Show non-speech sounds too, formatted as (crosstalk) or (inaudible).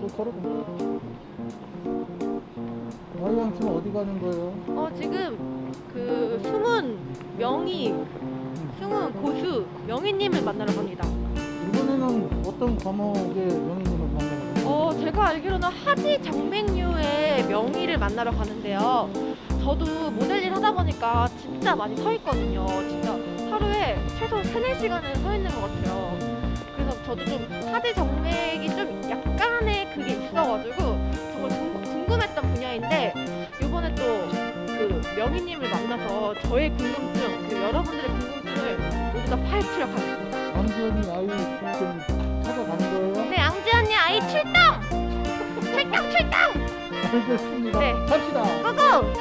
저 걸어가. 아이양 지금 어디 가는 거예요? 어 지금 그 숨은 명의 숨은 고수 명희님을 만나러 갑니다. 이번에는 어떤 과목의 명예님을 만나요? 어 제가 알기로는 하지 정맥류의 명의를 만나러 가는데요. 저도 모델 일 하다 보니까 진짜 많이 서 있거든요. 진짜 하루에 최소 3, 4시간은 서 있는 것 같아요. 그래서 저도 좀 하지 약간의 그게 있어가지고 정말 궁- 궁금했던 분야인데 이번에 또 그 명희님을 만나서 저의 궁금증, 그 여러분들의 궁금증을 모두 다 파헤치러 가겠습니다. 안지현이 아이 지금 찾아가는 거예요? 네, 앙지 언니 아이 출동! (laughs) 출동 출동! 알겠습니다. 네. 갑시다. 고고!